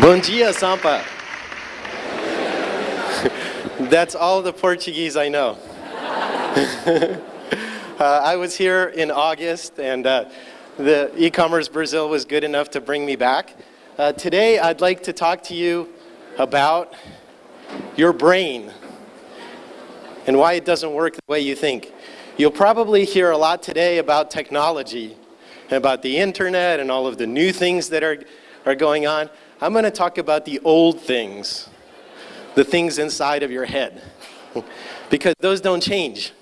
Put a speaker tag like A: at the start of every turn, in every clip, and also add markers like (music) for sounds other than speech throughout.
A: Bom dia, Sampa. (laughs) That's all the Portuguese I know. (laughs) uh, I was here in August and uh, the e-commerce Brazil was good enough to bring me back. Uh, today I'd like to talk to you about your brain and why it doesn't work the way you think. You'll probably hear a lot today about technology, and about the internet and all of the new things that are, are going on. I'm going to talk about the old things, the things inside of your head, (laughs) because those don't change.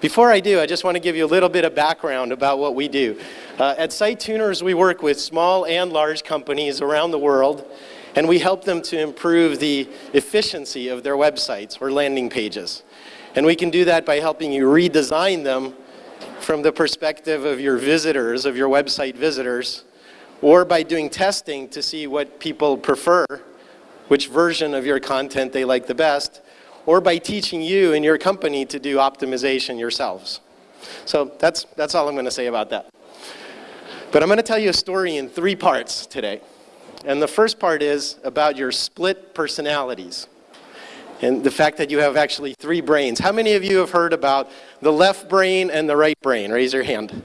A: Before I do, I just want to give you a little bit of background about what we do. Uh, at SiteTuners, we work with small and large companies around the world, and we help them to improve the efficiency of their websites or landing pages. And we can do that by helping you redesign them from the perspective of your visitors, of your website visitors, or by doing testing to see what people prefer, which version of your content they like the best, or by teaching you and your company to do optimization yourselves. So that's, that's all I'm going to say about that. But I'm going to tell you a story in three parts today. And the first part is about your split personalities and the fact that you have actually three brains. How many of you have heard about the left brain and the right brain? Raise your hand.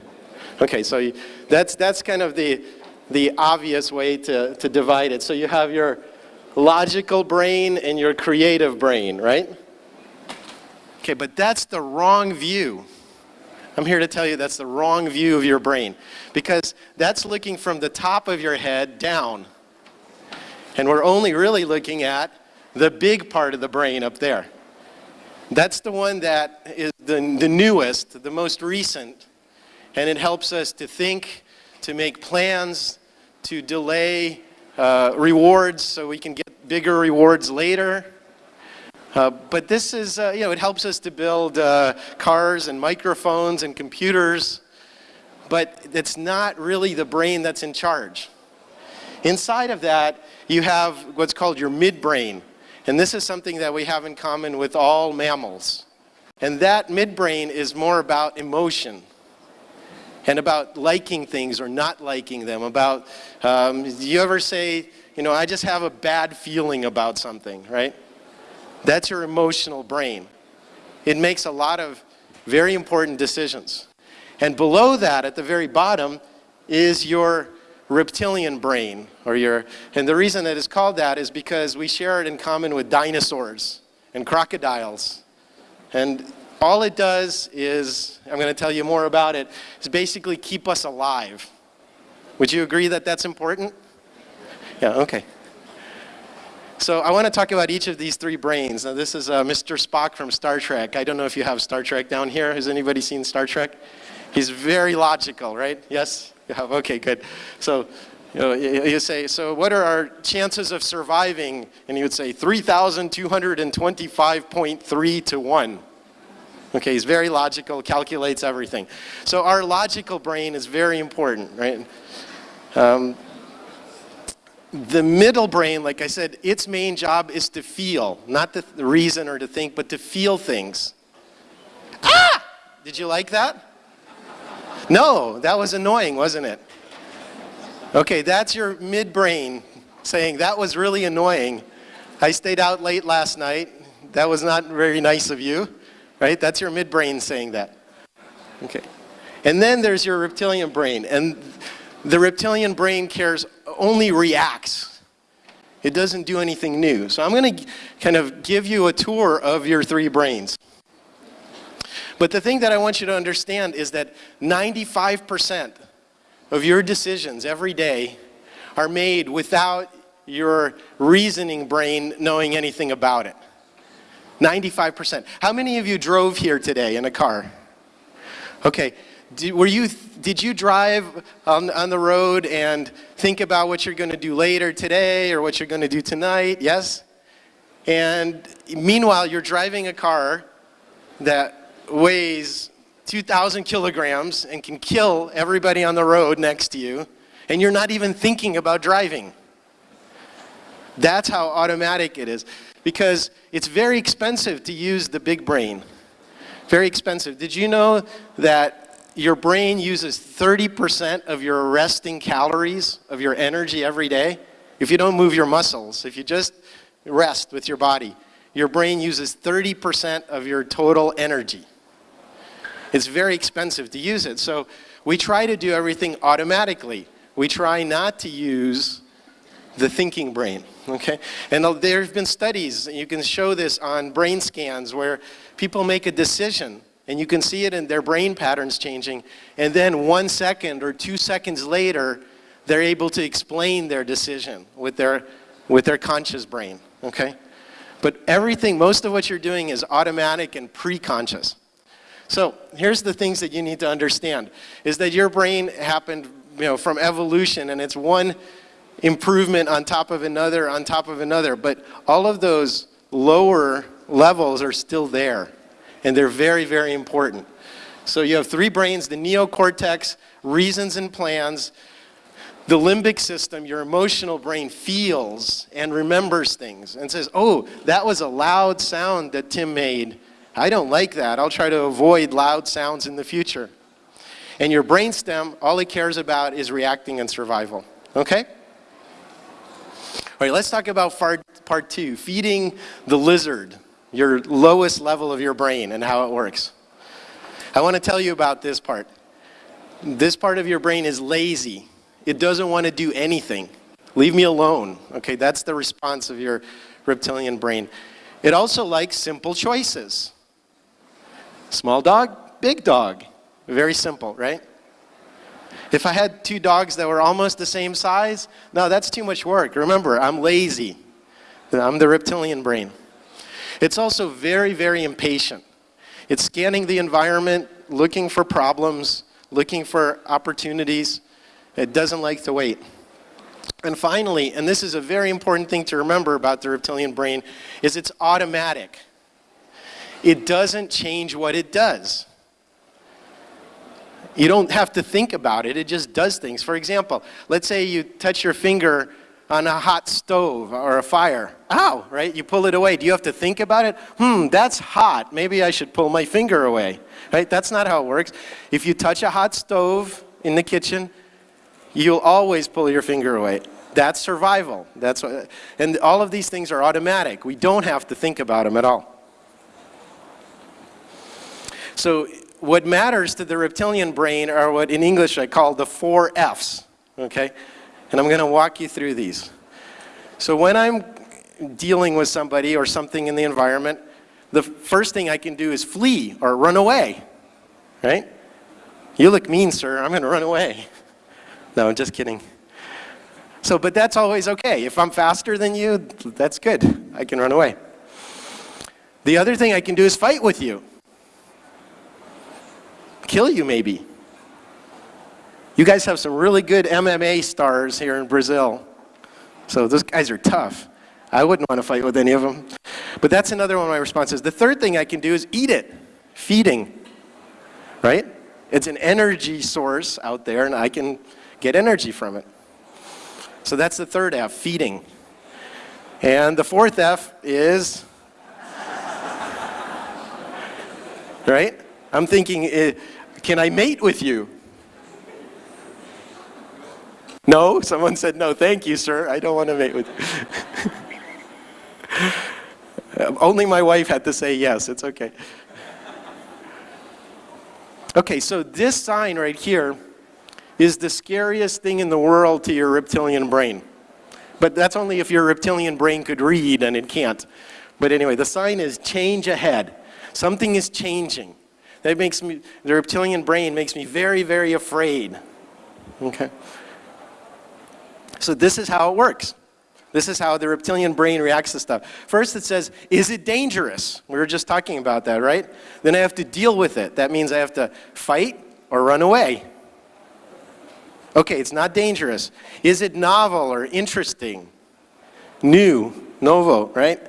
A: Okay, so that's, that's kind of the, the obvious way to, to divide it. So you have your logical brain and your creative brain, right? Okay, but that's the wrong view. I'm here to tell you that's the wrong view of your brain because that's looking from the top of your head down. And we're only really looking at the big part of the brain up there. That's the one that is the, the newest, the most recent, and it helps us to think, to make plans, to delay uh, rewards so we can get bigger rewards later. Uh, but this is, uh, you know, it helps us to build uh, cars and microphones and computers, but it's not really the brain that's in charge. Inside of that, you have what's called your midbrain. And this is something that we have in common with all mammals. And that midbrain is more about emotion and about liking things or not liking them, about, um, you ever say, you know, I just have a bad feeling about something, right? That's your emotional brain. It makes a lot of very important decisions. And below that, at the very bottom, is your reptilian brain, or your, and the reason that it's called that is because we share it in common with dinosaurs and crocodiles. And all it does is, I'm going to tell you more about it, is basically keep us alive. Would you agree that that's important? Yeah, okay. So I want to talk about each of these three brains. Now this is uh, Mr. Spock from Star Trek. I don't know if you have Star Trek down here. Has anybody seen Star Trek? He's very logical, right? Yes? You have? Okay, good. So you, know, you, say, so what are our chances of surviving? And he would say 3,225.3 to 1. Okay, he's very logical, calculates everything. So our logical brain is very important, right? Um, the middle brain, like I said, its main job is to feel, not to reason or to think, but to feel things. Ah! Did you like that? No, that was annoying, wasn't it? Okay, that's your midbrain saying, that was really annoying. I stayed out late last night. That was not very nice of you right? That's your midbrain saying that. Okay. And then there's your reptilian brain. And the reptilian brain cares, only reacts. It doesn't do anything new. So I'm going to kind of give you a tour of your three brains. But the thing that I want you to understand is that 95% of your decisions every day are made without your reasoning brain knowing anything about it. 95%. How many of you drove here today in a car? Okay. Did, were you, did you drive on, on the road and think about what you're going to do later today or what you're going to do tonight? Yes? And meanwhile, you're driving a car that weighs 2,000 kilograms and can kill everybody on the road next to you, and you're not even thinking about driving. That's how automatic it is because it's very expensive to use the big brain. Very expensive. Did you know that your brain uses 30% of your resting calories of your energy every day? if you don't move your muscles, if you just rest with your body, your brain uses 30% of your total energy. It's very expensive to use it. So we try to do everything automatically. We try not to use the thinking brain, okay? And uh, there have been studies, you can show this on brain scans where people make a decision and you can see it in their brain patterns changing and then one second or two seconds later they're able to explain their decision with their, with their conscious brain, okay? But everything, most of what you're doing is automatic and pre-conscious. So here's the things that you need to understand, is that your brain happened you know, from evolution and it's one improvement on top of another on top of another, but all of those lower levels are still there and they're very, very important. So you have three brains, the neocortex, reasons and plans, the limbic system, your emotional brain feels and remembers things and says, oh, that was a loud sound that Tim made. I don't like that. I'll try to avoid loud sounds in the future. And your brainstem, all it cares about is reacting and survival. Okay? All right, let's talk about part two, feeding the lizard, your lowest level of your brain and how it works. I want to tell you about this part. This part of your brain is lazy. It doesn't want to do anything. Leave me alone. Okay, that's the response of your reptilian brain. It also likes simple choices. Small dog, big dog. Very simple, right? If I had two dogs that were almost the same size, no, that's too much work. Remember, I'm lazy. I'm the reptilian brain. It's also very, very impatient. It's scanning the environment, looking for problems, looking for opportunities. It doesn't like to wait. And finally, and this is a very important thing to remember about the reptilian brain, is it's automatic. It doesn't change what it does. You don't have to think about it, it just does things. For example, let's say you touch your finger on a hot stove or a fire. Ow, right? You pull it away. Do you have to think about it? Hmm, that's hot. Maybe I should pull my finger away. Right? That's not how it works. If you touch a hot stove in the kitchen, you'll always pull your finger away. That's survival. That's what, and all of these things are automatic. We don't have to think about them at all. So what matters to the reptilian brain are what in English I call the four F's, okay? And I'm going to walk you through these. So when I'm dealing with somebody or something in the environment, the first thing I can do is flee or run away, right? You look mean, sir. I'm going to run away. No, I'm just kidding. So, but that's always okay. If I'm faster than you, that's good. I can run away. The other thing I can do is fight with you. Kill you, maybe. You guys have some really good MMA stars here in Brazil. So those guys are tough. I wouldn't want to fight with any of them. But that's another one of my responses. The third thing I can do is eat it. Feeding. Right? It's an energy source out there and I can get energy from it. So that's the third F, feeding. And the fourth F is, (laughs) right? I'm thinking, eh, can I mate with you? No? Someone said no. Thank you, sir. I don't want to mate with you. (laughs) Only my wife had to say yes. It's okay. Okay, so this sign right here is the scariest thing in the world to your reptilian brain. But that's only if your reptilian brain could read and it can't. But anyway, the sign is change ahead. Something is changing. That makes me, the reptilian brain makes me very, very afraid. Okay? So this is how it works. This is how the reptilian brain reacts to stuff. First it says, is it dangerous? We were just talking about that, right? Then I have to deal with it. That means I have to fight or run away. Okay, it's not dangerous. Is it novel or interesting? New, novo, right?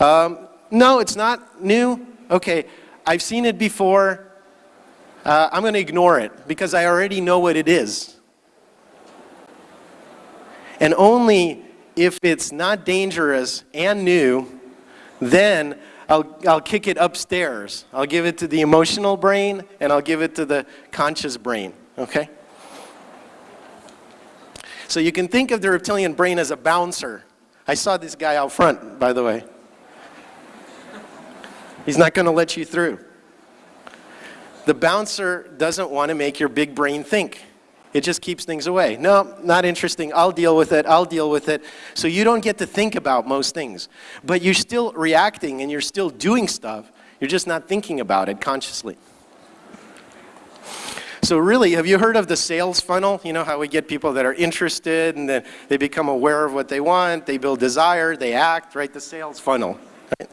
A: Um, no, it's not new. Okay, I've seen it before. Uh, I'm going to ignore it because I already know what it is. And only if it's not dangerous and new, then I'll, I'll kick it upstairs. I'll give it to the emotional brain and I'll give it to the conscious brain, okay? So you can think of the reptilian brain as a bouncer. I saw this guy out front, by the way. He's not going to let you through. The bouncer doesn't want to make your big brain think. It just keeps things away. No, not interesting. I'll deal with it. I'll deal with it. So you don't get to think about most things. But you're still reacting and you're still doing stuff. You're just not thinking about it consciously. So really, have you heard of the sales funnel? You know how we get people that are interested and then they become aware of what they want, they build desire, they act, right? The sales funnel. Right?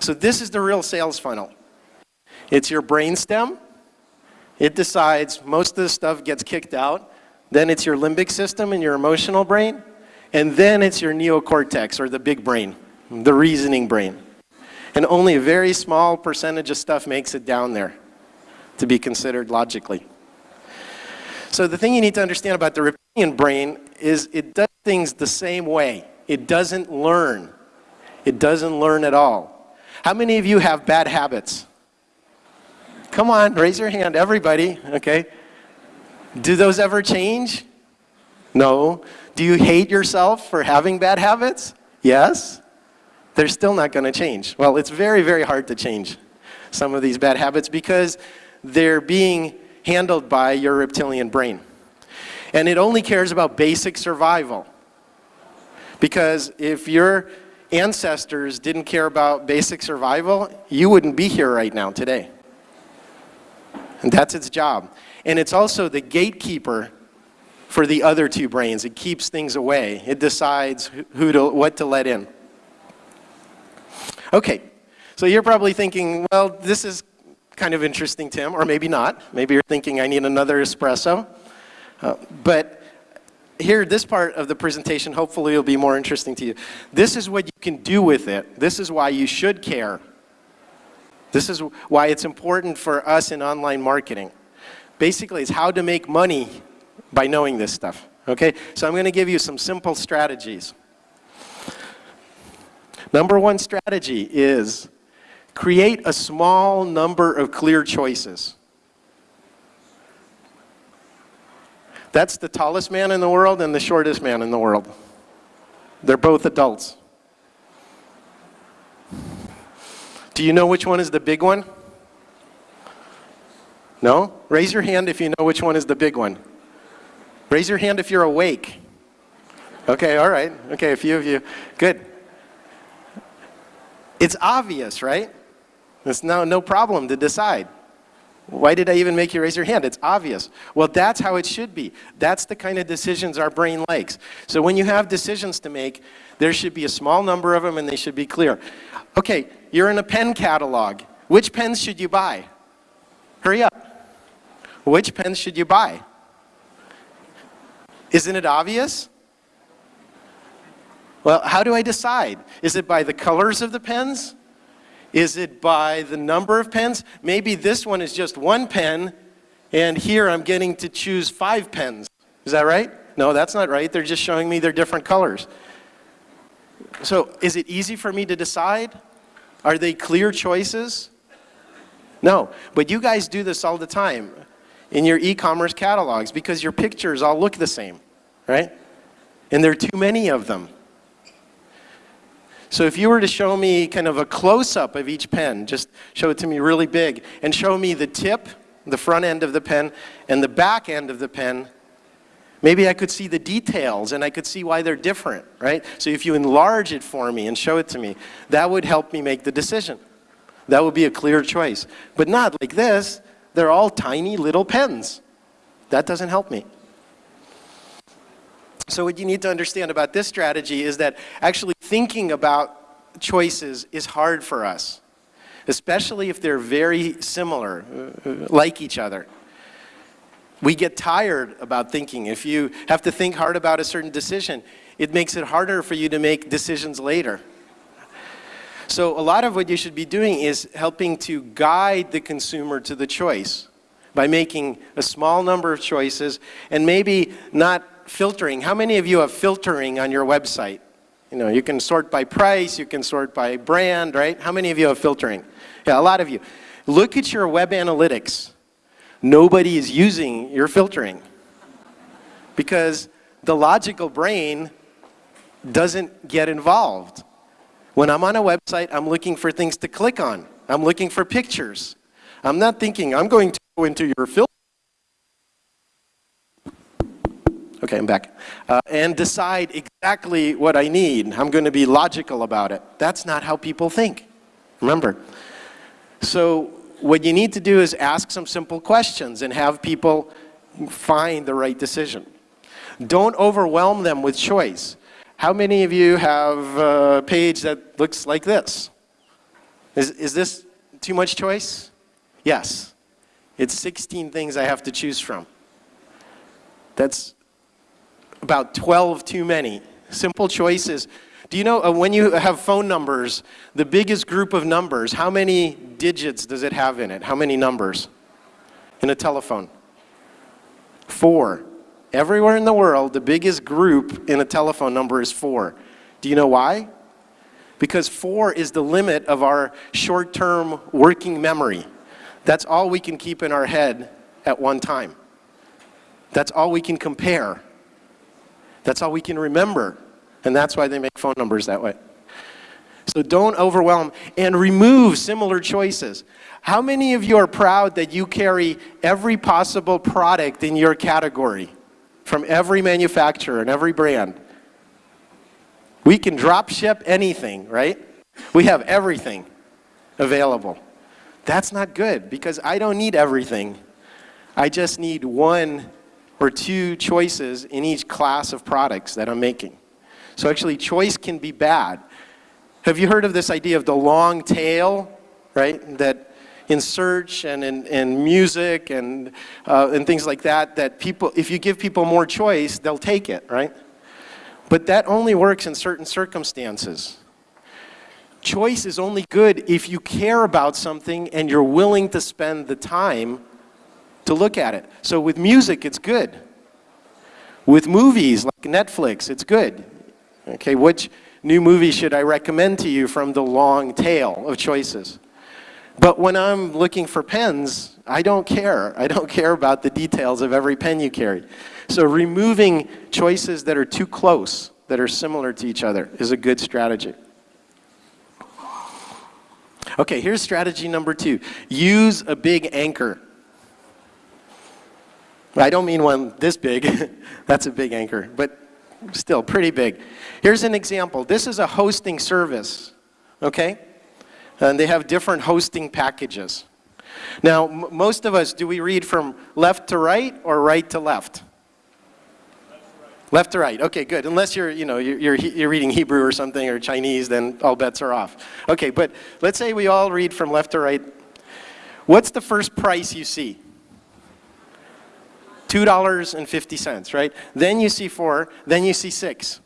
A: So this is the real sales funnel. It's your brainstem, it decides most of the stuff gets kicked out. Then it's your limbic system and your emotional brain. And then it's your neocortex or the big brain, the reasoning brain. And only a very small percentage of stuff makes it down there to be considered logically. So the thing you need to understand about the reptilian brain is it does things the same way. It doesn't learn. It doesn't learn at all. How many of you have bad habits? Come on, raise your hand, everybody, okay? Do those ever change? No. Do you hate yourself for having bad habits? Yes. They're still not going to change. Well, it's very, very hard to change some of these bad habits because they're being handled by your reptilian brain. And it only cares about basic survival. Because if your ancestors didn't care about basic survival, you wouldn't be here right now today. And that's its job. And it's also the gatekeeper for the other two brains. It keeps things away. It decides who to, what to let in. Okay, so you're probably thinking, well, this is kind of interesting, Tim, or maybe not. Maybe you're thinking I need another espresso. Uh, but here, this part of the presentation hopefully will be more interesting to you. This is what you can do with it. This is why you should care. This is why it's important for us in online marketing. Basically, it's how to make money by knowing this stuff. Okay, so I'm going to give you some simple strategies. Number one strategy is create a small number of clear choices. That's the tallest man in the world and the shortest man in the world. They're both adults. Do you know which one is the big one? No? Raise your hand if you know which one is the big one. Raise your hand if you're awake. Okay, all right. Okay, a few of you. Good. It's obvious, right? It's no, no problem to decide. Why did I even make you raise your hand? It's obvious. Well, that's how it should be. That's the kind of decisions our brain likes. So when you have decisions to make, there should be a small number of them and they should be clear. Okay, you're in a pen catalog. Which pens should you buy? Hurry up. Which pens should you buy? Isn't it obvious? Well, how do I decide? Is it by the colors of the pens? Is it by the number of pens? Maybe this one is just one pen, and here I'm getting to choose five pens. Is that right? No, that's not right. They're just showing me their different colors. So is it easy for me to decide? Are they clear choices? No, but you guys do this all the time in your e-commerce catalogs because your pictures all look the same, right? And there are too many of them. So if you were to show me kind of a close-up of each pen, just show it to me really big, and show me the tip, the front end of the pen, and the back end of the pen, maybe I could see the details and I could see why they're different, right? So if you enlarge it for me and show it to me, that would help me make the decision. That would be a clear choice. But not like this. They're all tiny little pens. That doesn't help me. So what you need to understand about this strategy is that actually thinking about choices is hard for us, especially if they're very similar, uh, like each other. We get tired about thinking. If you have to think hard about a certain decision, it makes it harder for you to make decisions later. So a lot of what you should be doing is helping to guide the consumer to the choice by making a small number of choices and maybe not filtering. How many of you have filtering on your website? You know, you can sort by price, you can sort by brand, right? How many of you have filtering? Yeah, a lot of you. Look at your web analytics. Nobody is using your filtering because the logical brain doesn't get involved. When I'm on a website, I'm looking for things to click on. I'm looking for pictures. I'm not thinking, I'm going to go into your filter. Okay, I'm back. Uh, and decide exactly what I need. I'm going to be logical about it. That's not how people think. Remember. So what you need to do is ask some simple questions and have people find the right decision. Don't overwhelm them with choice. How many of you have a page that looks like this? Is, is this too much choice? Yes. It's 16 things I have to choose from. That's about 12 too many. Simple choices. Do you know uh, when you have phone numbers, the biggest group of numbers, how many digits does it have in it? How many numbers in a telephone? Four. Everywhere in the world, the biggest group in a telephone number is four. Do you know why? Because four is the limit of our short-term working memory. That's all we can keep in our head at one time. That's all we can compare. That's all we can remember. And that's why they make phone numbers that way. So don't overwhelm and remove similar choices. How many of you are proud that you carry every possible product in your category? from every manufacturer and every brand. We can drop ship anything, right? We have everything available. That's not good because I don't need everything. I just need one or two choices in each class of products that I'm making. So actually choice can be bad. Have you heard of this idea of the long tail, right? That in search and in, in music and, uh, and things like that, that people, if you give people more choice, they'll take it, right? But that only works in certain circumstances. Choice is only good if you care about something and you're willing to spend the time to look at it. So with music, it's good. With movies like Netflix, it's good. Okay, which new movie should I recommend to you from the long tail of choices? But when I'm looking for pens, I don't care. I don't care about the details of every pen you carry. So removing choices that are too close, that are similar to each other, is a good strategy. Okay, here's strategy number two. Use a big anchor. I don't mean one this big. (laughs) That's a big anchor, but still pretty big. Here's an example. This is a hosting service, okay? and they have different hosting packages. Now, most of us, do we read from left to right or right to left? Left to right. Okay, good. Unless you're, you know, you're, you're reading Hebrew or something or Chinese, then all bets are off. Okay, but let's say we all read from left to right. What's the first price you see? $2.50, right? Then you see four, then you see six.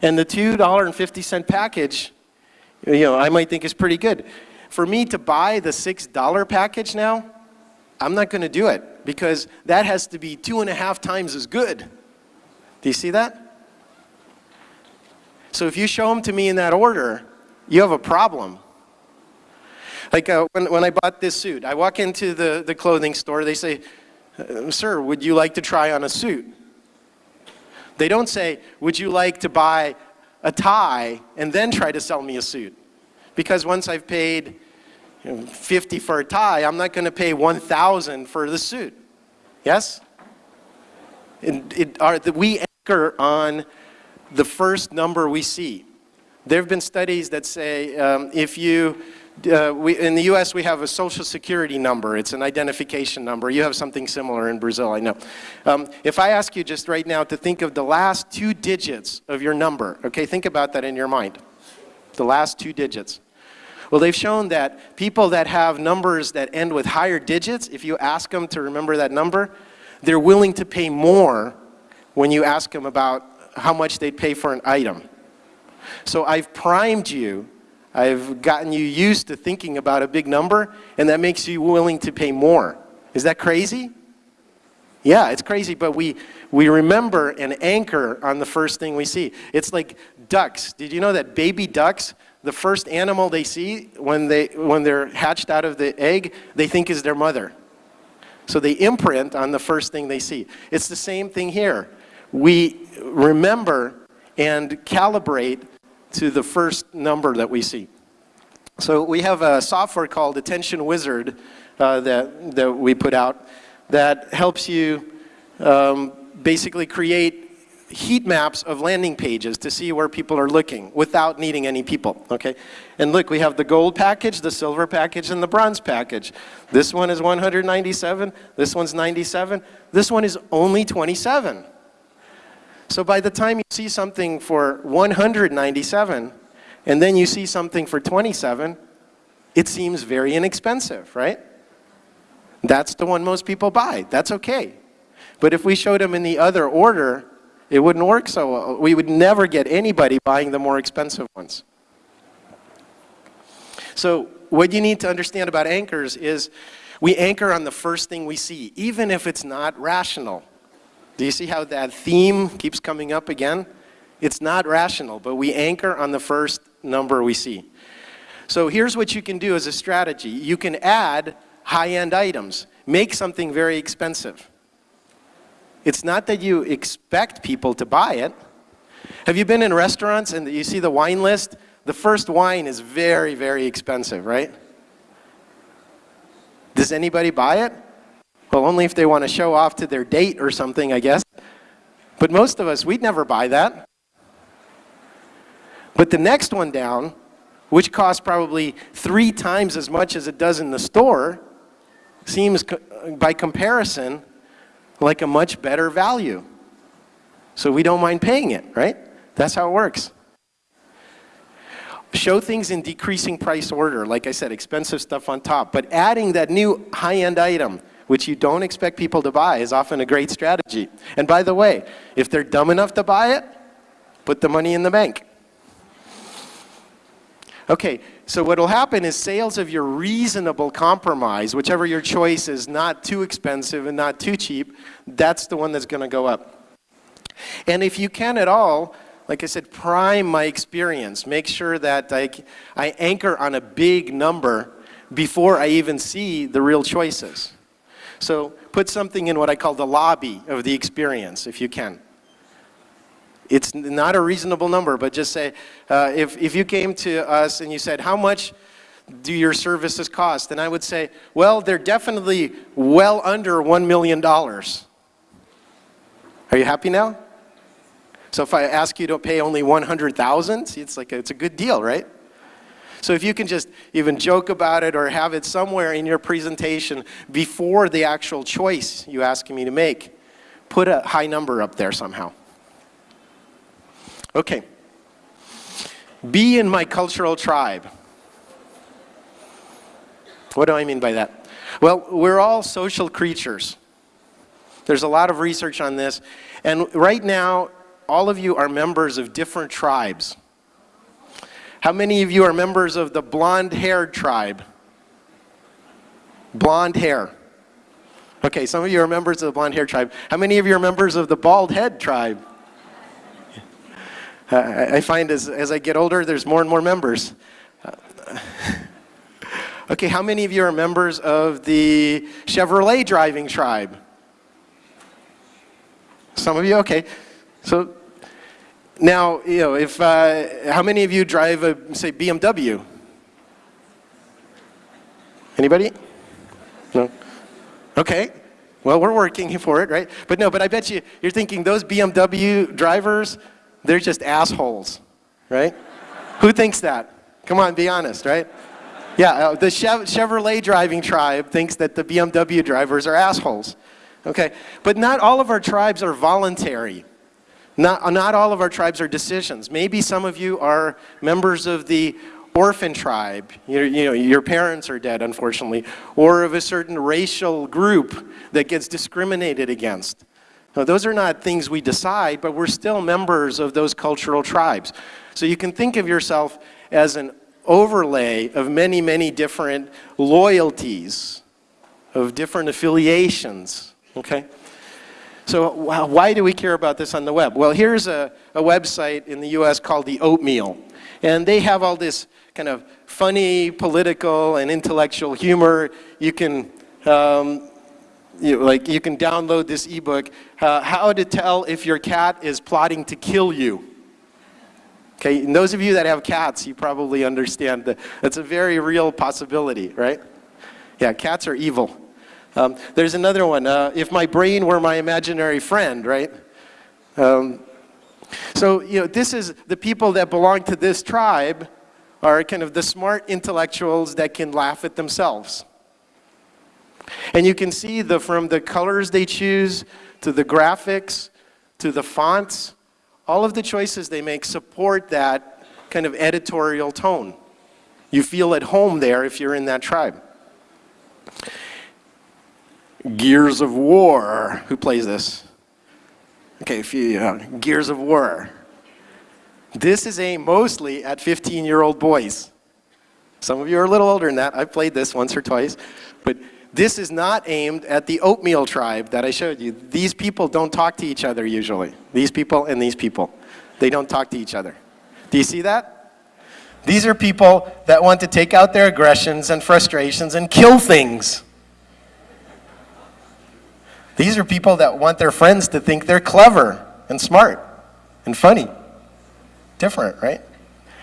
A: And the $2.50 package you know, I might think is pretty good. For me to buy the $6 package now, I'm not going to do it because that has to be two and a half times as good. Do you see that? So if you show them to me in that order, you have a problem. Like uh, when, when I bought this suit, I walk into the, the clothing store, they say, sir, would you like to try on a suit? They don't say, would you like to buy a tie and then try to sell me a suit. Because once I've paid you know, 50 for a tie, I'm not going to pay 1,000 for the suit. Yes? It, it, are, we anchor on the first number we see. There have been studies that say um, if you uh, we, in the US, we have a social security number. It's an identification number. You have something similar in Brazil, I know. Um, if I ask you just right now to think of the last two digits of your number, okay, think about that in your mind. The last two digits. Well, they've shown that people that have numbers that end with higher digits, if you ask them to remember that number, they're willing to pay more when you ask them about how much they'd pay for an item. So I've primed you I've gotten you used to thinking about a big number, and that makes you willing to pay more. Is that crazy? Yeah, it's crazy, but we, we remember and anchor on the first thing we see. It's like ducks. Did you know that baby ducks, the first animal they see when, they, when they're hatched out of the egg, they think is their mother. So they imprint on the first thing they see. It's the same thing here. we remember and calibrate to the first number that we see. So we have a software called Attention Wizard uh, that, that we put out that helps you um, basically create heat maps of landing pages to see where people are looking without needing any people, okay? And look, we have the gold package, the silver package, and the bronze package. This one is 197, this one's 97, this one is only 27. So by the time you see something for 197, and then you see something for 27, it seems very inexpensive, right? That's the one most people buy. That's okay. But if we showed them in the other order, it wouldn't work so well. We would never get anybody buying the more expensive ones. So what you need to understand about anchors is we anchor on the first thing we see, even if it's not rational. Do you see how that theme keeps coming up again? It's not rational, but we anchor on the first number we see. So here's what you can do as a strategy. You can add high-end items. Make something very expensive. It's not that you expect people to buy it. Have you been in restaurants and you see the wine list? The first wine is very, very expensive, right? Does anybody buy it? Well, only if they want to show off to their date or something, I guess. But most of us, we'd never buy that. But the next one down, which costs probably three times as much as it does in the store, seems, by comparison, like a much better value. So we don't mind paying it, right? That's how it works. Show things in decreasing price order, like I said, expensive stuff on top, but adding that new high-end item, which you don't expect people to buy, is often a great strategy. And by the way, if they're dumb enough to buy it, put the money in the bank. Okay, so what will happen is sales of your reasonable compromise, whichever your choice is not too expensive and not too cheap, that's the one that's going to go up. And if you can at all, like I said, prime my experience. Make sure that I, I anchor on a big number before I even see the real choices. So put something in what I call the lobby of the experience, if you can. It's not a reasonable number, but just say, uh, if, if you came to us and you said, how much do your services cost? And I would say, well, they're definitely well under $1 million. Are you happy now? So if I ask you to pay only 100,000, it's like, a, it's a good deal, right? So if you can just even joke about it or have it somewhere in your presentation before the actual choice you ask me to make, put a high number up there somehow. Okay. Be in my cultural tribe. What do I mean by that? Well, we're all social creatures. There's a lot of research on this. And right now, all of you are members of different tribes. How many of you are members of the blonde-haired tribe? Blonde hair. Okay, some of you are members of the blonde hair tribe. How many of you are members of the bald head tribe? I find as, as I get older, there's more and more members. (laughs) okay, how many of you are members of the Chevrolet driving tribe? Some of you, okay. So now, you know, if, uh, how many of you drive a, say, BMW? Anybody? No? Okay. Well, we're working for it, right? But no, but I bet you, you're thinking those BMW drivers, they're just assholes, right? Who thinks that? Come on, be honest, right? Yeah, uh, the Chevrolet driving tribe thinks that the BMW drivers are assholes. Okay, but not all of our tribes are voluntary. Not, not all of our tribes are decisions. Maybe some of you are members of the orphan tribe, you you know, your parents are dead, unfortunately, or of a certain racial group that gets discriminated against. Now, those are not things we decide, but we're still members of those cultural tribes. So you can think of yourself as an overlay of many, many different loyalties, of different affiliations, okay? So why do we care about this on the web? Well, here's a, a website in the US called the Oatmeal. And they have all this kind of funny political and intellectual humor. You can um, you like you can download this ebook, uh, How to Tell If Your Cat is Plotting to Kill You. Okay, and those of you that have cats, you probably understand that it's a very real possibility, right? Yeah, cats are evil. Um, there's another one, uh, if my brain were my imaginary friend, right? Um, so, you know, this is the people that belong to this tribe are kind of the smart intellectuals that can laugh at themselves. And you can see the, from the colors they choose, to the graphics, to the fonts, all of the choices they make support that kind of editorial tone. You feel at home there if you're in that tribe. Gears of War. Who plays this? Okay, a few, uh, Gears of War. This is aimed mostly at 15-year-old boys. Some of you are a little older than that. I've played this once or twice. But this is not aimed at the oatmeal tribe that I showed you. These people don't talk to each other usually. These people and these people. They don't talk to each other. Do you see that? These are people that want to take out their aggressions and frustrations and kill things. These are people that want their friends to think they're clever and smart and funny. Different, right?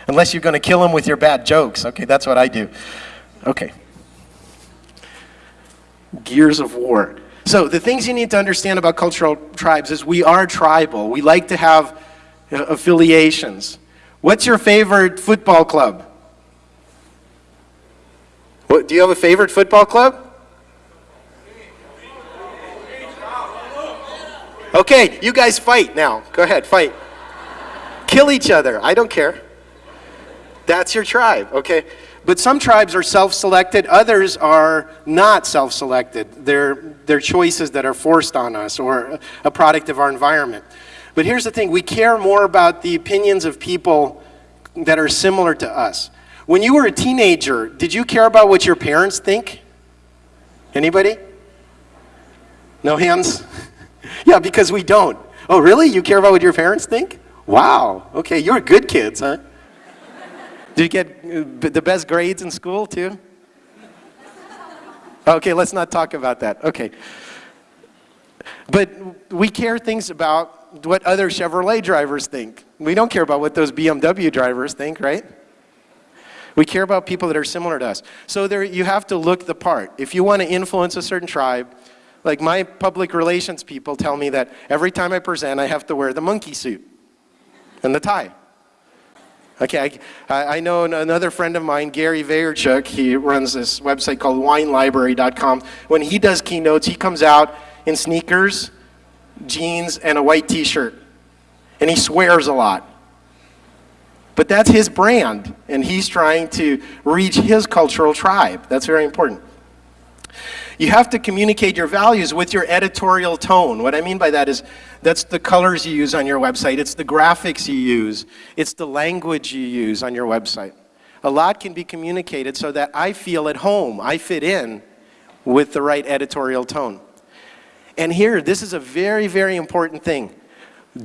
A: Unless you're going to kill them with your bad jokes. Okay, that's what I do. Okay. Gears of war. So the things you need to understand about cultural tribes is we are tribal. We like to have uh, affiliations. What's your favorite football club? What, do you have a favorite football club? Okay, you guys fight now. Go ahead, fight. Kill each other. I don't care. That's your tribe, okay? But some tribes are self-selected, others are not self-selected. They're, they're choices that are forced on us or a product of our environment. But here's the thing, we care more about the opinions of people that are similar to us. When you were a teenager, did you care about what your parents think? Anybody? No hands? (laughs) yeah, because we don't. Oh, really? You care about what your parents think? Wow. Okay, you're good kids, huh? Did you get uh, the best grades in school, too? Okay, let's not talk about that. Okay. But we care things about what other Chevrolet drivers think. We don't care about what those BMW drivers think, right? We care about people that are similar to us. So there, you have to look the part. If you want to influence a certain tribe, like my public relations people tell me that every time I present, I have to wear the monkey suit and the tie. Okay, I, I know another friend of mine, Gary Vaynerchuk, he runs this website called winelibrary.com. When he does keynotes, he comes out in sneakers, jeans, and a white t-shirt. And he swears a lot. But that's his brand, and he's trying to reach his cultural tribe. That's very important. You have to communicate your values with your editorial tone. What I mean by that is that's the colors you use on your website. It's the graphics you use. It's the language you use on your website. A lot can be communicated so that I feel at home. I fit in with the right editorial tone. And here, this is a very, very important thing.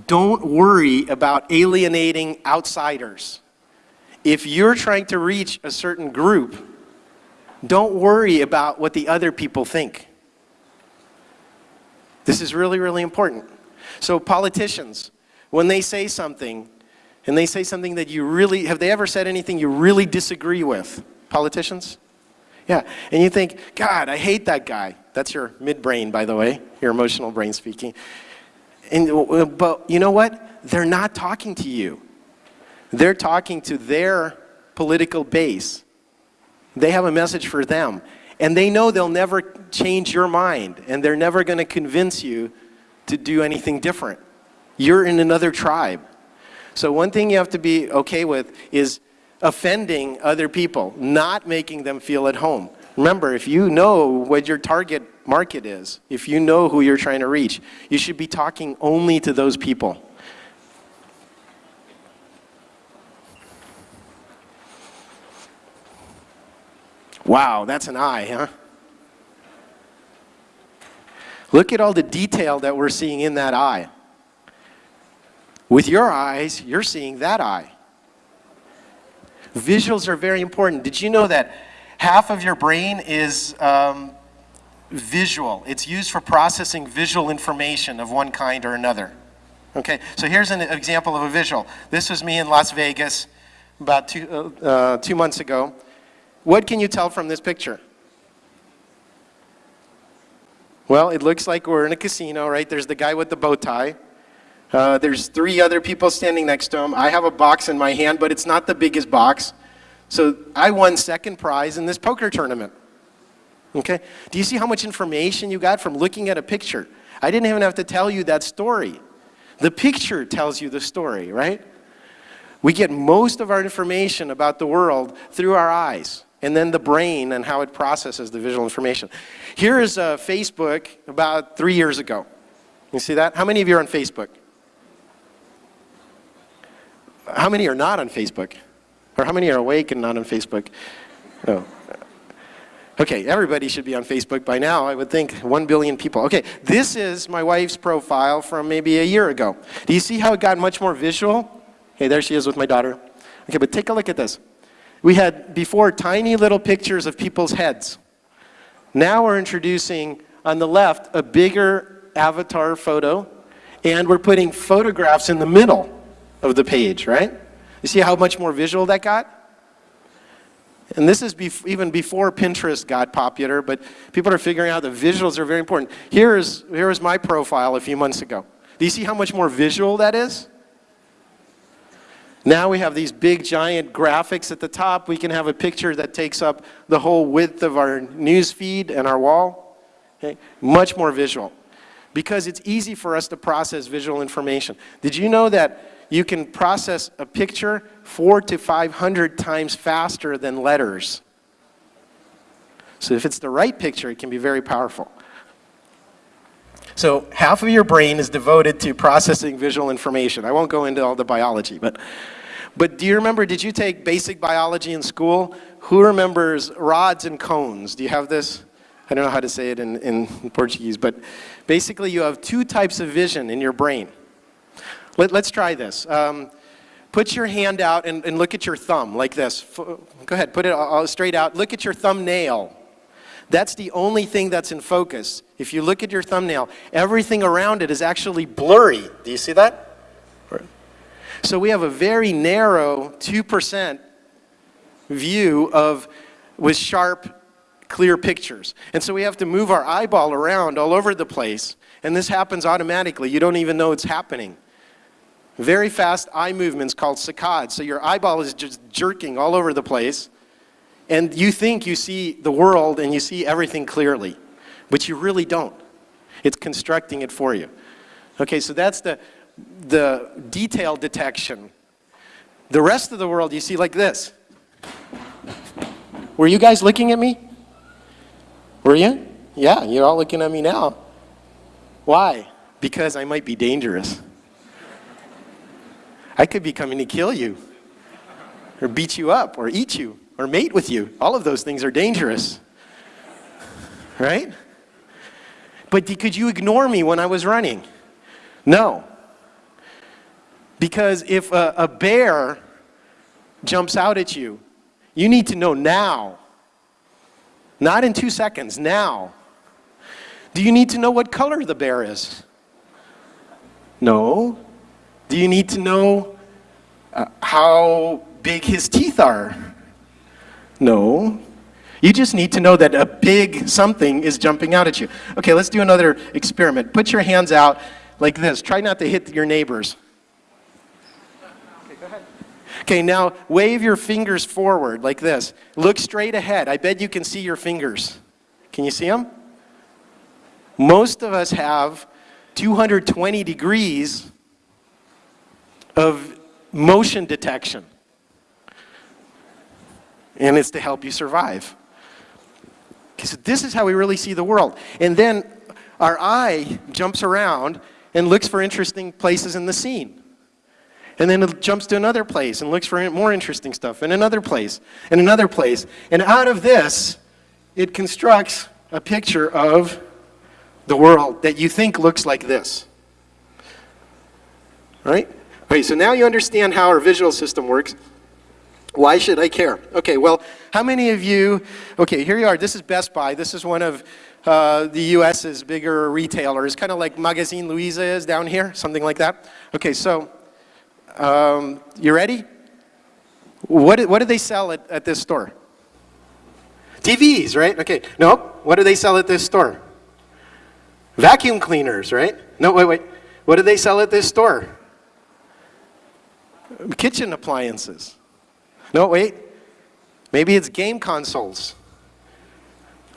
A: Don't worry about alienating outsiders. If you're trying to reach a certain group, don't worry about what the other people think. This is really, really important. So politicians, when they say something, and they say something that you really, have they ever said anything you really disagree with? Politicians? Yeah, and you think, God, I hate that guy. That's your midbrain, by the way, your emotional brain speaking. And, uh, but you know what? They're not talking to you. They're talking to their political base. They have a message for them. And they know they'll never change your mind, and they're never going to convince you to do anything different. You're in another tribe. So one thing you have to be okay with is offending other people, not making them feel at home. Remember, if you know what your target market is, if you know who you're trying to reach, you should be talking only to those people. Wow, that's an eye, huh? Look at all the detail that we're seeing in that eye. With your eyes, you're seeing that eye. Visuals are very important. Did you know that half of your brain is um, visual. It's used for processing visual information of one kind or another. Okay, so here's an example of a visual. This was me in Las Vegas about two, uh, uh, two months ago. What can you tell from this picture? Well, it looks like we're in a casino, right? There's the guy with the bow tie. Uh, there's three other people standing next to him. I have a box in my hand, but it's not the biggest box. So I won second prize in this poker tournament. Okay? Do you see how much information you got from looking at a picture? I didn't even have to tell you that story. The picture tells you the story, right? We get most of our information about the world through our eyes and then the brain and how it processes the visual information. Here is uh, Facebook about three years ago. You see that? How many of you are on Facebook? How many are not on Facebook? Or how many are awake and not on Facebook? No. Okay, everybody should be on Facebook by now, I would think. One billion people. Okay, this is my wife's profile from maybe a year ago. Do you see how it got much more visual? Okay, there she is with my daughter. Okay, but take a look at this. We had before tiny little pictures of people's heads. Now we're introducing, on the left, a bigger avatar photo, and we're putting photographs in the middle of the page, right? You see how much more visual that got? And this is bef even before Pinterest got popular, but people are figuring out the visuals are very important. Here is, here is my profile a few months ago. Do you see how much more visual that is? Now we have these big giant graphics at the top. We can have a picture that takes up the whole width of our news feed and our wall. Okay? Much more visual. Because it's easy for us to process visual information. Did you know that you can process a picture four to 500 times faster than letters. So if it's the right picture, it can be very powerful. So half of your brain is devoted to processing visual information. I won't go into all the biology, but, but do you remember, did you take basic biology in school? Who remembers rods and cones? Do you have this? I don't know how to say it in, in Portuguese, but basically you have two types of vision in your brain. Let, us try this. Um, put your hand out and, and, look at your thumb like this. Go ahead, put it all straight out. Look at your thumbnail. That's the only thing that's in focus. If you look at your thumbnail, everything around it is actually blurry. Do you see that? So we have a very narrow 2% view of with sharp, clear pictures. And so we have to move our eyeball around all over the place. And this happens automatically. You don't even know it's happening. Very fast eye movements called saccades. So your eyeball is just jerking all over the place. And you think you see the world and you see everything clearly. But you really don't. It's constructing it for you. Okay, so that's the, the detail detection. The rest of the world you see like this. Were you guys looking at me? Were you? Yeah, you're all looking at me now. Why? Because I might be dangerous. I could be coming to kill you, or beat you up, or eat you, or mate with you. All of those things are dangerous, right? But could you ignore me when I was running? No. Because if a, a bear jumps out at you, you need to know now. Not in two seconds, now. Do you need to know what color the bear is? No. Do you need to know uh, how big his teeth are? No. You just need to know that a big something is jumping out at you. Okay, let's do another experiment. Put your hands out like this. Try not to hit your neighbors. Okay, go ahead. Okay, now wave your fingers forward like this. Look straight ahead. I bet you can see your fingers. Can you see them? Most of us have 220 degrees of motion detection. And it's to help you survive. Okay, so this is how we really see the world. And then our eye jumps around and looks for interesting places in the scene. And then it jumps to another place and looks for more interesting stuff in another place and another place. And out of this, it constructs a picture of the world that you think looks like this. Right? Okay, so now you understand how our visual system works. Why should I care? Okay, well, how many of you, okay, here you are. This is Best Buy. This is one of uh, the US's bigger retailers, kind of like Magazine Luiza is down here, something like that. Okay, so um, you ready? What, what do they sell at, at this store? TVs, right? Okay, nope. What do they sell at this store? Vacuum cleaners, right? No, wait, wait. What do they sell at this store? Kitchen appliances. No, wait. Maybe it's game consoles.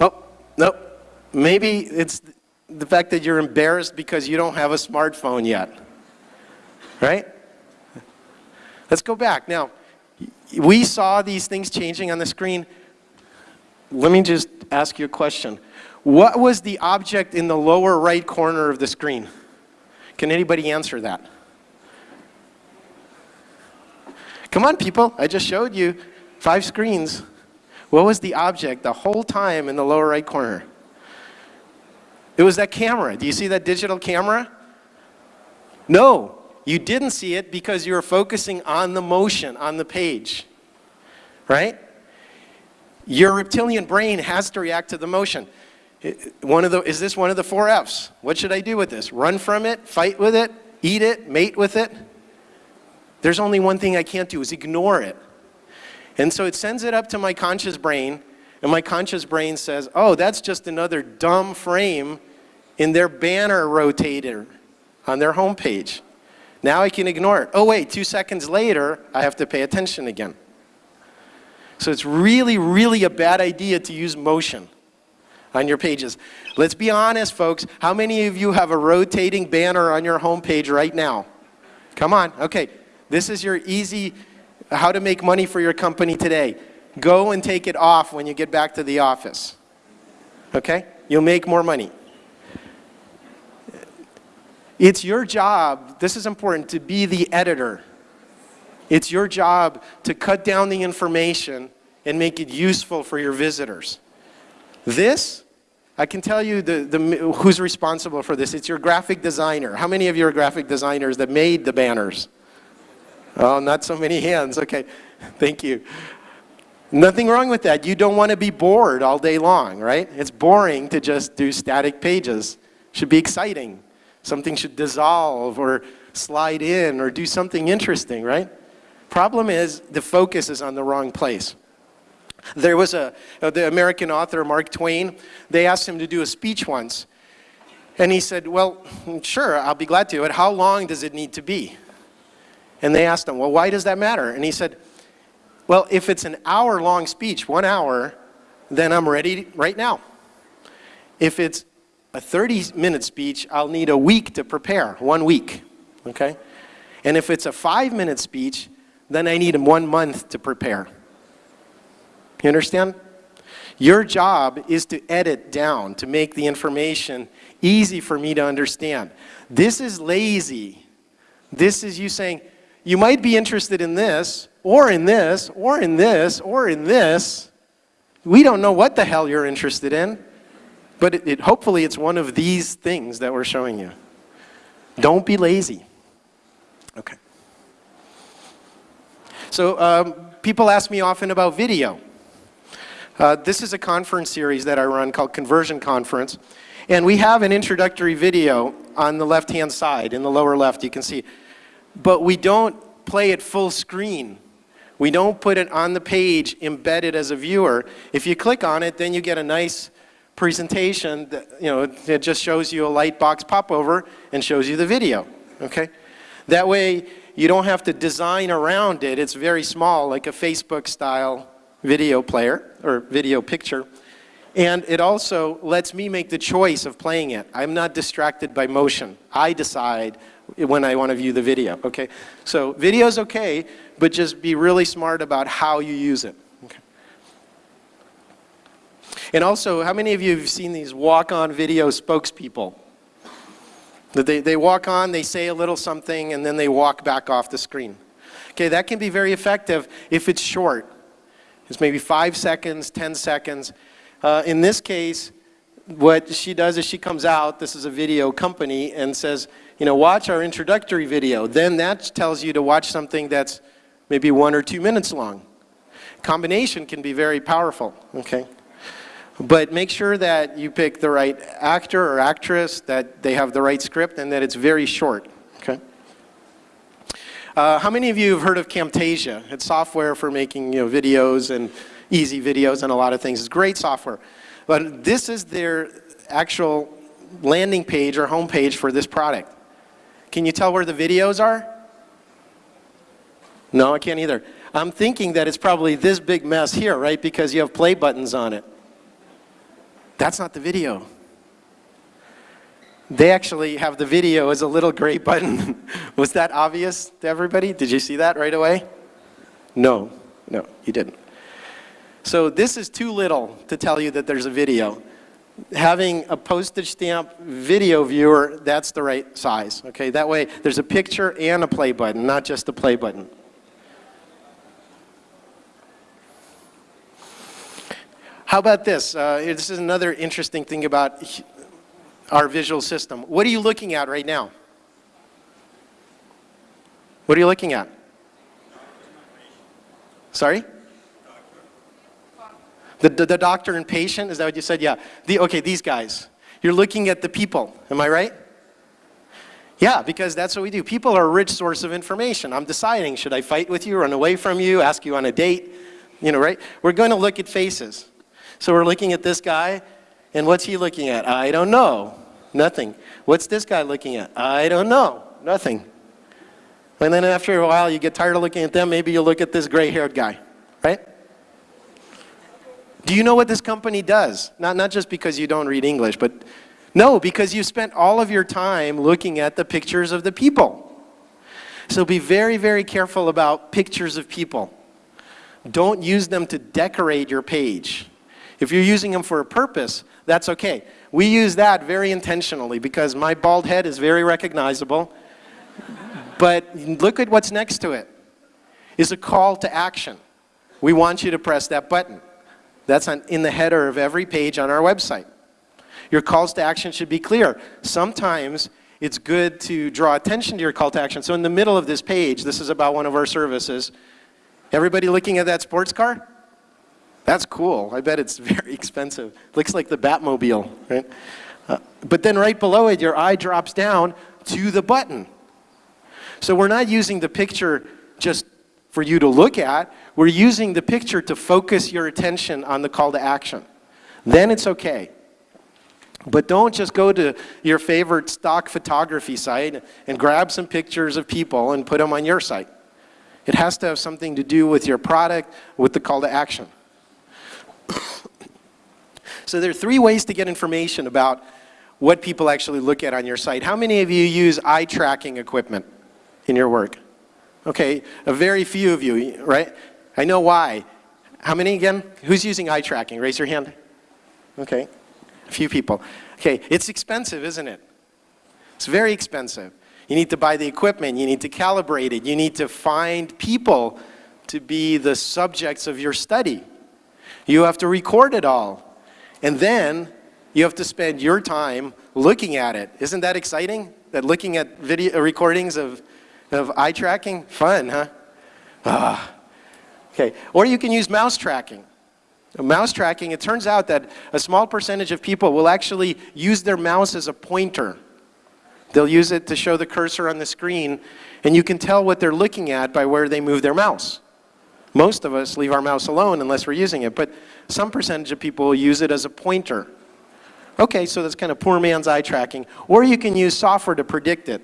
A: Oh, no. Maybe it's the fact that you're embarrassed because you don't have a smartphone yet. Right? Let's go back. Now, we saw these things changing on the screen. Let me just ask you a question. What was the object in the lower right corner of the screen? Can anybody answer that? Come on, people. I just showed you five screens. What was the object the whole time in the lower right corner? It was that camera. Do you see that digital camera? No, you didn't see it because you were focusing on the motion on the page, right? Your reptilian brain has to react to the motion. One of the, is this one of the four F's? What should I do with this? Run from it, fight with it, eat it, mate with it? There's only one thing I can't do is ignore it. And so it sends it up to my conscious brain, and my conscious brain says, oh, that's just another dumb frame in their banner rotator on their homepage. Now I can ignore it. Oh wait, two seconds later, I have to pay attention again. So it's really, really a bad idea to use motion on your pages. Let's be honest, folks. How many of you have a rotating banner on your homepage right now? Come on. Okay. This is your easy how to make money for your company today. Go and take it off when you get back to the office. Okay? You'll make more money. It's your job, this is important, to be the editor. It's your job to cut down the information and make it useful for your visitors. This, I can tell you the, the, who's responsible for this. It's your graphic designer. How many of you are graphic designers that made the banners? Oh, not so many hands. Okay, (laughs) thank you. Nothing wrong with that. You don't want to be bored all day long, right? It's boring to just do static pages. Should be exciting. Something should dissolve or slide in or do something interesting, right? Problem is the focus is on the wrong place. There was a, uh, the American author Mark Twain, they asked him to do a speech once. And he said, well, sure, I'll be glad to, but how long does it need to be? And they asked him, well, why does that matter? And he said, well, if it's an hour long speech, one hour, then I'm ready right now. If it's a 30 minute speech, I'll need a week to prepare, one week, okay? And if it's a five minute speech, then I need one month to prepare. You understand? Your job is to edit down, to make the information easy for me to understand. This is lazy. This is you saying, you might be interested in this, or in this, or in this, or in this. We don't know what the hell you're interested in, but it, it, hopefully it's one of these things that we're showing you. Don't be lazy. Okay. So um, people ask me often about video. Uh, this is a conference series that I run called Conversion Conference. And we have an introductory video on the left-hand side, in the lower left, you can see. But we don't play it full screen. We don't put it on the page embedded as a viewer. If you click on it, then you get a nice presentation that, you know, it just shows you a light box pop over and shows you the video, okay? That way, you don't have to design around it. It's very small, like a Facebook style video player or video picture. And it also lets me make the choice of playing it. I'm not distracted by motion. I decide when I want to view the video, okay? So video's okay, but just be really smart about how you use it. Okay. And also, how many of you have seen these walk-on video spokespeople? That they, they walk on, they say a little something, and then they walk back off the screen. Okay, that can be very effective if it's short. It's maybe five seconds, 10 seconds. Uh, in this case, what she does is she comes out, this is a video company, and says, you know, watch our introductory video. Then that tells you to watch something that's maybe one or two minutes long. Combination can be very powerful, okay? But make sure that you pick the right actor or actress, that they have the right script, and that it's very short, okay? Uh, how many of you have heard of Camtasia? It's software for making you know, videos and easy videos and a lot of things. It's great software. But this is their actual landing page or home page for this product. Can you tell where the videos are? No, I can't either. I'm thinking that it's probably this big mess here, right? Because you have play buttons on it. That's not the video. They actually have the video as a little gray button. (laughs) Was that obvious to everybody? Did you see that right away? No, no, you didn't. So this is too little to tell you that there's a video. Having a postage stamp video viewer, that's the right size, okay? That way there's a picture and a play button, not just a play button. How about this? Uh, this is another interesting thing about our visual system. What are you looking at right now? What are you looking at? Sorry? The, the, the, doctor and patient, is that what you said? Yeah. The, okay, these guys. You're looking at the people, am I right? Yeah, because that's what we do. People are a rich source of information. I'm deciding, should I fight with you, run away from you, ask you on a date? You know, right? We're going to look at faces. So we're looking at this guy, and what's he looking at? I don't know. Nothing. What's this guy looking at? I don't know. Nothing. And then after a while, you get tired of looking at them, maybe you look at this gray-haired guy, right? Do you know what this company does? Not, not just because you don't read English, but no, because you spent all of your time looking at the pictures of the people. So be very, very careful about pictures of people. Don't use them to decorate your page. If you're using them for a purpose, that's okay. We use that very intentionally because my bald head is very recognizable. but look at what's next to it. it. Is a call to action. We want you to press that button. That's on, in the header of every page on our website. Your calls to action should be clear. Sometimes it's good to draw attention to your call to action. So in the middle of this page, this is about one of our services. Everybody looking at that sports car? That's cool. I bet it's (laughs) very expensive. Looks like the Batmobile, right? Uh, but then right below it, your eye drops down to the button. So we're not using the picture just for you to look at. We're using the picture to focus your attention on the call to action. Then it's okay. But don't just go to your favorite stock photography site and grab some pictures of people and put them on your site. It has to have something to do with your product, with the call to action. (coughs) so there are three ways to get information about what people actually look at on your site. How many of you use eye tracking equipment in your work? Okay, a very few of you, right? I know why. How many again? Who's using eye tracking? Raise your hand. Okay, a few people. Okay, it's expensive, isn't it? It's very expensive. You need to buy the equipment, you need to calibrate it, you need to find people to be the subjects of your study. You have to record it all. And then you have to spend your time looking at it. Isn't that exciting? That looking at video recordings of, of eye tracking? Fun, huh? Ah. Okay. Or you can use mouse tracking. Mouse tracking, it turns out that a small percentage of people will actually use their mouse as a pointer. They'll use it to show the cursor on the screen, and you can tell what they're looking at by where they move their mouse. Most of us leave our mouse alone unless we're using it, but some percentage of people will use it as a pointer. Okay, so that's kind of poor man's eye tracking. Or you can use software to predict it.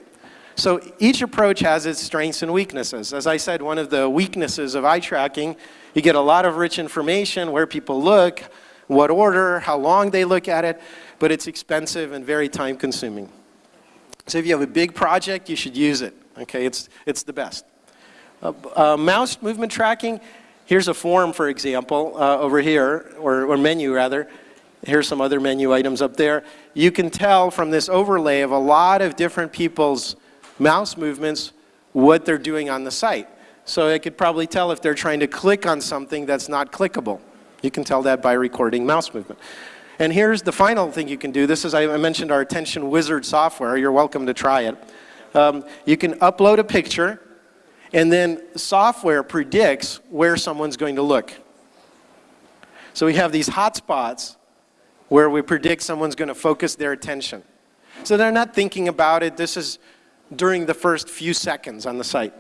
A: So each approach has its strengths and weaknesses. As I said, one of the weaknesses of eye tracking, you get a lot of rich information, where people look, what order, how long they look at it, but it's expensive and very time consuming. So if you have a big project, you should use it. Okay, it's, it's the best. Uh, uh, mouse movement tracking, here's a form, for example, uh, over here, or, or menu rather. Here's some other menu items up there. You can tell from this overlay of a lot of different people's mouse movements what they're doing on the site. So I could probably tell if they're trying to click on something that's not clickable. You can tell that by recording mouse movement. And here's the final thing you can do. This is, I mentioned our Attention Wizard software. You're welcome to try it. Um, you can upload a picture and then software predicts where someone's going to look. So we have these hotspots where we predict someone's going to focus their attention. So they're not thinking about it. This is during the first few seconds on the site.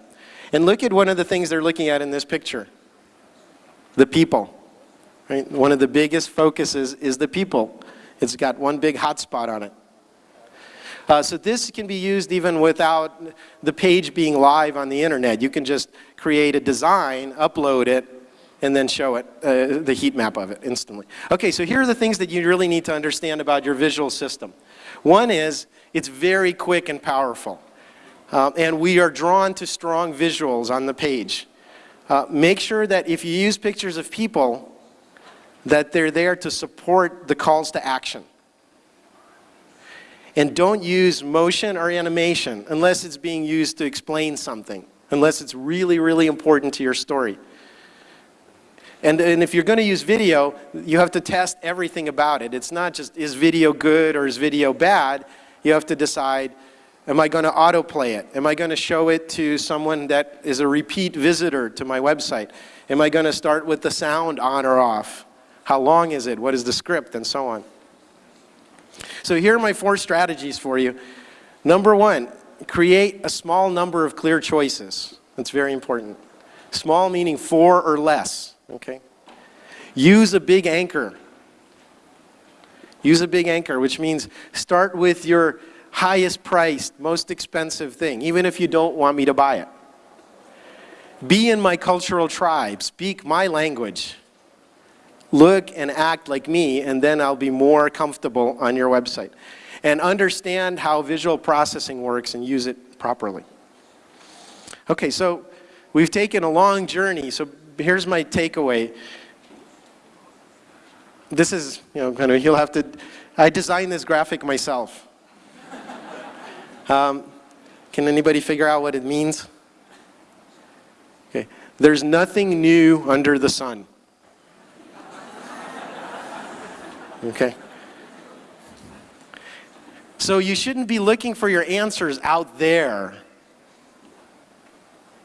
A: And look at one of the things they're looking at in this picture. The people. Right? One of the biggest focuses is the people. It's got one big hotspot on it. Uh, so this can be used even without the page being live on the internet. You can just create a design, upload it, and then show it, uh, the heat map of it instantly. Okay, so here are the things that you really need to understand about your visual system. One is, it's very quick and powerful. Um, and we are drawn to strong visuals on the page. Uh, make sure that if you use pictures of people, that they're there to support the calls to action. And don't use motion or animation unless it's being used to explain something, unless it's really, really important to your story. And, and if you're going to use video, you have to test everything about it. It's not just, is video good or is video bad? You have to decide, am I going to autoplay it? Am I going to show it to someone that is a repeat visitor to my website? Am I going to start with the sound on or off? How long is it? What is the script? And so on. So here are my four strategies for you. Number one, create a small number of clear choices. That's very important. Small meaning four or less, okay? Use a big anchor. Use a big anchor, which means start with your highest priced, most expensive thing, even if you don't want me to buy it. Be in my cultural tribe, speak my language look and act like me, and then I'll be more comfortable on your website. And understand how visual processing works and use it properly. Okay, so we've taken a long journey, so here's my takeaway. This is, you know, kind of, you'll have to, I designed this graphic myself. Um, can anybody figure out what it means? Okay. There's nothing new under the sun. Okay? So you shouldn't be looking for your answers out there.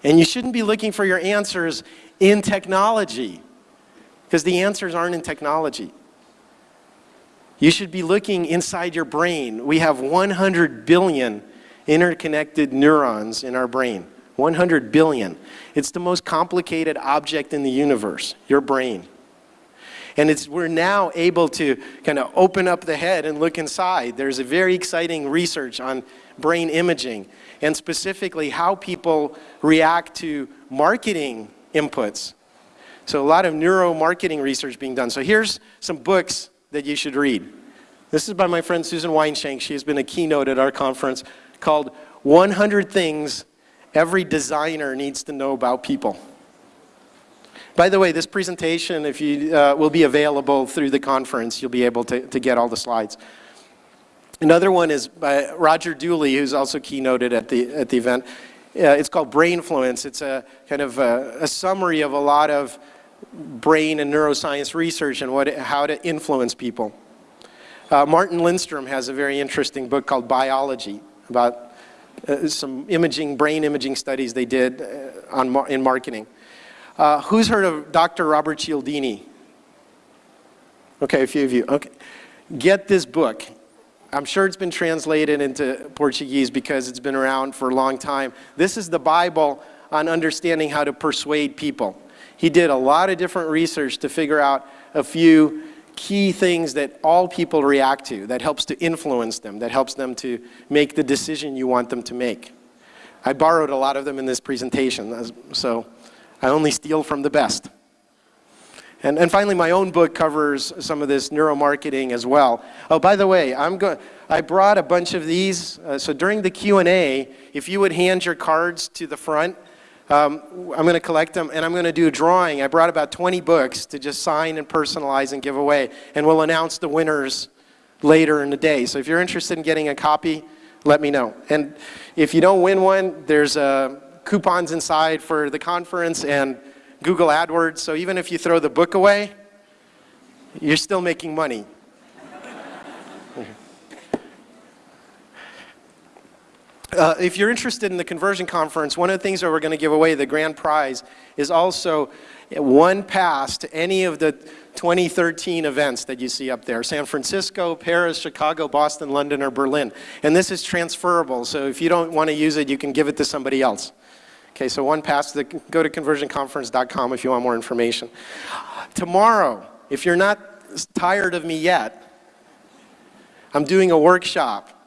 A: And you shouldn't be looking for your answers in technology because the answers aren't in technology. You should be looking inside your brain. We have 100 billion interconnected neurons in our brain. 100 billion. It's the most complicated object in the universe, your brain. And it's, we're now able to kind of open up the head and look inside. There's a very exciting research on brain imaging and specifically how people react to marketing inputs. So a lot of neuromarketing research being done. So here's some books that you should read. This is by my friend Susan Weinschenk. She has been a keynote at our conference called 100 Things Every Designer Needs to Know About People. By the way, this presentation, if you uh, will be available through the conference, you'll be able to, to get all the slides. Another one is by Roger Dooley, who's also keynoted at the, at the event. Uh, it's called Brainfluence. It's a kind of a, a, summary of a lot of brain and neuroscience research and what, how to influence people. Uh, Martin Lindstrom has a very interesting book called Buyology about uh, some imaging, brain imaging studies they did uh, on, in marketing. Uh, who's heard of Dr. Robert Cialdini? Okay, a few of you. Okay. Get this book. I'm sure it's been translated into Portuguese because it's been around for a long time. This is the Bible on understanding how to persuade people. He did a lot of different research to figure out a few key things that all people react to, that helps to influence them, that helps them to make the decision you want them to make. I borrowed a lot of them in this presentation, so I only steal from the best. And, and finally, my own book covers some of this neuromarketing as well. Oh, by the way, I'm go I brought a bunch of these. Uh, so during the Q&A, if you would hand your cards to the front, um, I'm going to collect them and I'm going to do a drawing. I brought about 20 books to just sign and personalize and give away. And we'll announce the winners later in the day. So if you're interested in getting a copy, let me know. And if you don't win one, there's a coupons inside for the conference and Google AdWords. So even if you throw the book away, you're still making money. Uh, if you're interested in the conversion conference, one of the things that we're going to give away, the grand prize, is also one pass to any of the 2013 events that you see up there. San Francisco, Paris, Chicago, Boston, London, or Berlin. And this is transferable, so if you don't want to use it, you can give it to somebody else. Okay, so one pass, to the, go to conversionconference.com if you want more information. Tomorrow, if you're not tired of me yet, I'm doing a workshop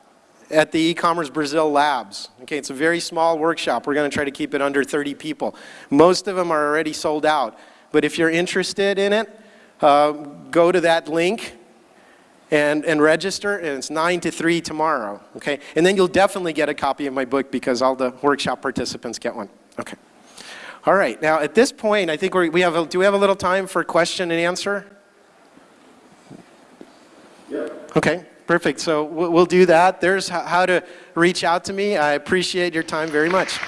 A: at the e-commerce Brazil labs. Okay, it's a very small workshop. We're going to try to keep it under 30 people. Most of them are already sold out. But if you're interested in it, uh, go to that link and, and register, and it's 9 to 3 tomorrow, okay? And then you'll definitely get a copy of my book because all the workshop participants get one. Okay. All right, now at this point, I think we're, we have, a, do we have a little time for question and answer? Yeah. Okay, perfect. So we'll do that. There's how to reach out to me. I appreciate your time very much.